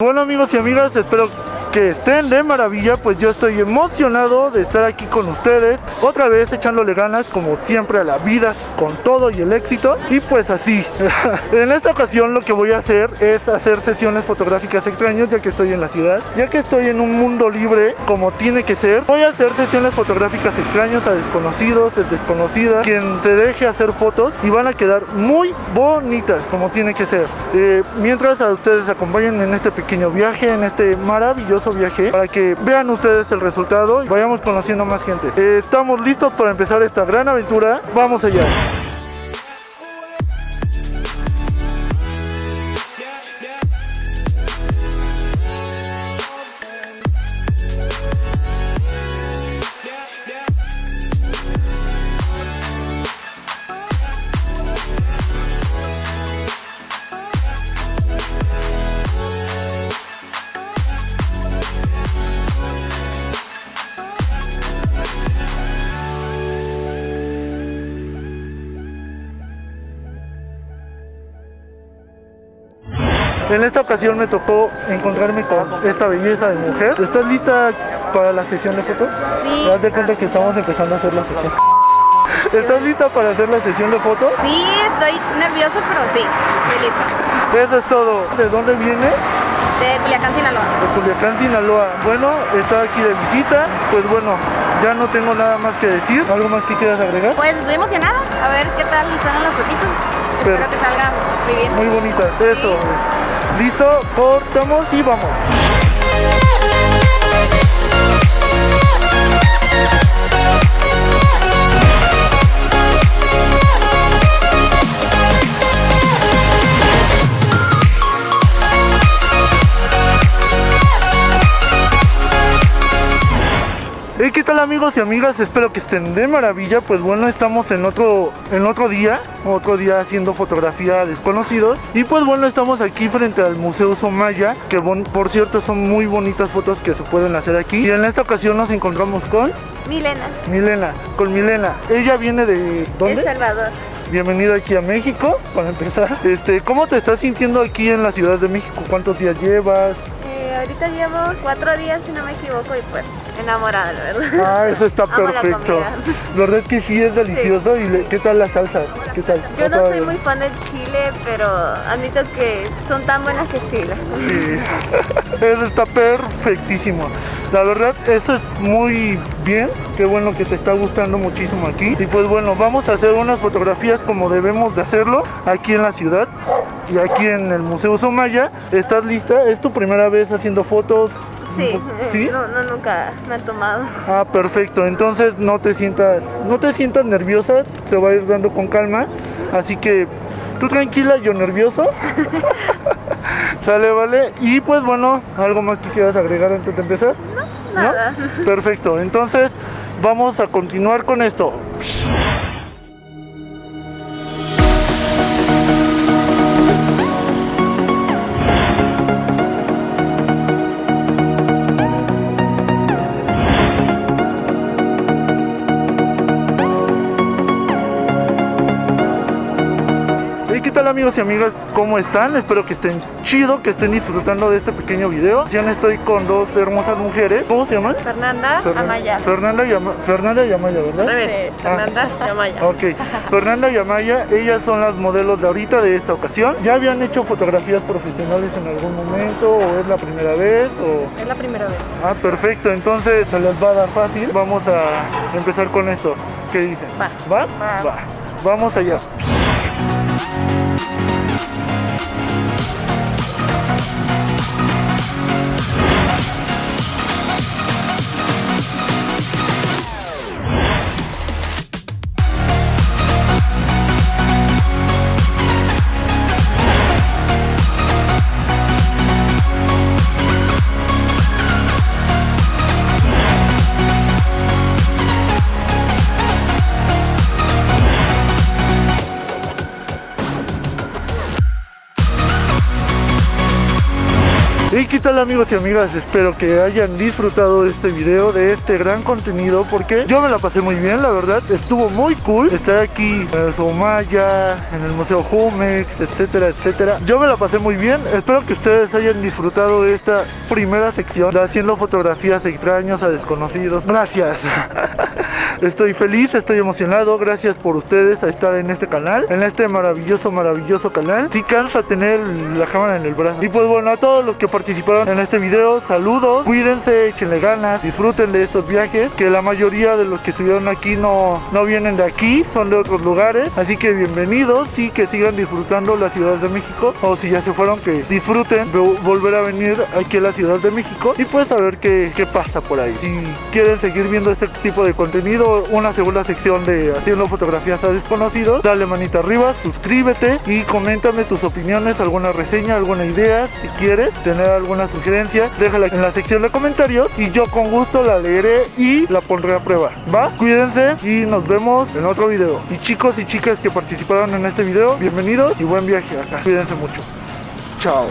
Bueno amigos y amigas, espero que estén de maravilla, pues yo estoy emocionado de estar aquí con ustedes, otra vez echándole ganas como siempre a la vida, con todo y el éxito, y pues así, en esta ocasión lo que voy a hacer es hacer sesiones fotográficas extrañas ya que estoy en la ciudad, ya que estoy en un mundo libre como tiene que ser, voy a hacer sesiones fotográficas extrañas a desconocidos, desconocidas, quien se deje hacer fotos y van a quedar muy bonitas como tiene que ser, Eh, mientras a ustedes acompañen en este pequeño viaje, en este maravilloso viaje para que vean ustedes el resultado y vayamos conociendo más gente. Eh, estamos listos para empezar esta gran aventura. Vamos allá. En esta ocasión me tocó encontrarme con esta belleza de mujer. ¿Estás lista para la sesión de fotos? Sí. Haz de cuenta que estamos empezando a hacer la sesión. ¿Estás lista para hacer la sesión de fotos? Sí, estoy nervioso, pero sí, estoy lista. Eso es todo. ¿De dónde viene? De Culiacán, Sinaloa. De Culiacán, Sinaloa. Bueno, está aquí de visita. Pues bueno, ya no tengo nada más que decir. ¿Algo más que quieras agregar? Pues estoy emocionada, a ver qué tal salen las fotitos. Pero- Espero que salga muy bien. Muy bonita. Eso. Listo, cortamos y vamos. Hey, ¿qué tal amigos y amigas? Espero que estén de maravilla. Pues bueno, estamos en otro, en otro día, otro día haciendo fotografía a desconocidos. Y pues bueno, estamos aquí frente al Museo Somaya, que bon- por cierto son muy bonitas fotos que se pueden hacer aquí. Y en esta ocasión nos encontramos con Milena, Milena, con Milena. Ella viene de El ¿dónde? Salvador. Bienvenida aquí a México, para empezar. Este, ¿cómo te estás sintiendo aquí en la Ciudad de México? ¿Cuántos días llevas? Eh, ahorita llevo cuatro días, si no me equivoco, y pues enamorada, la verdad. Ah, eso está Amo la perfecto. comida. La verdad es que sí es delicioso. ¿Y le- qué tal la salsa? ¿Qué tal? Yo no soy muy fan del chile, pero admito que son tan buenas que sí. Sí. Eso está perfectísimo. La verdad, eso es muy bien. Qué bueno que te está gustando muchísimo aquí. Y pues bueno, vamos a hacer unas fotografías como debemos de hacerlo aquí en la ciudad y aquí en el Museo Somaya. ¿Estás lista? ¿Es tu primera vez haciendo fotos? Sí, eh, ¿Sí? No, no, nunca me han tomado. Ah, perfecto. Entonces no te sientas, no te sientas nerviosa, se va a ir dando con calma. Así que tú tranquila, yo nervioso. Sale, vale. Y pues bueno, algo más que quieras agregar antes de empezar. ¿No? nada. Perfecto. Entonces vamos a continuar con esto. Hey, ¿qué tal amigos y amigas? ¿Cómo están? Espero que estén chido, que estén disfrutando de este pequeño video. Ya estoy con dos hermosas mujeres. ¿Cómo se llaman? Fernanda Fernan- Amaya. Fernanda y, Ama- Fernanda y Amaya, ¿verdad? Revés, Fernanda Amaya. Ok, Fernanda y Amaya, ellas son las modelos de ahorita de esta ocasión. ¿Ya habían hecho fotografías profesionales en algún momento o es la primera vez? O... Es la primera vez. Ah, perfecto, entonces se les va a dar fácil. Vamos a empezar con esto. ¿Qué dicen? Va. ¿Va? Va. Vamos allá. Qué tal amigos y amigas, espero que hayan disfrutado este video, de este gran contenido Porque yo me la pasé muy bien, la verdad, estuvo muy cool Estar aquí en el Somaya, en el Museo Jumex, etcétera, etcétera. Yo me la pasé muy bien, espero que ustedes hayan disfrutado de esta primera sección De haciendo fotografías extraños a desconocidos. Gracias Estoy feliz, estoy emocionado, gracias por ustedes a estar en este canal En este maravilloso, maravilloso canal. Sí cansa tener la cámara en el brazo. Y pues bueno, a todos los que participaron en este video, saludos. Cuídense, échenle ganas, disfruten de estos viajes Que la mayoría de los que estuvieron aquí no, no vienen de aquí, son de otros lugares. Así que bienvenidos y que sigan disfrutando la Ciudad de México. O si ya se fueron, que disfruten volver a venir aquí a la Ciudad de México. Y pues a ver qué, qué pasa por ahí. Si quieren seguir viendo este tipo de contenido una segunda sección de haciendo fotografías a desconocidos, dale manita arriba, suscríbete y coméntame tus opiniones, alguna reseña, alguna idea, si quieres tener alguna sugerencia, déjala en la sección de comentarios y yo con gusto la leeré y la pondré a prueba, ¿va? Cuídense y nos vemos en otro video. Y chicos y chicas que participaron en este video, bienvenidos y buen viaje acá. Cuídense mucho. Chao.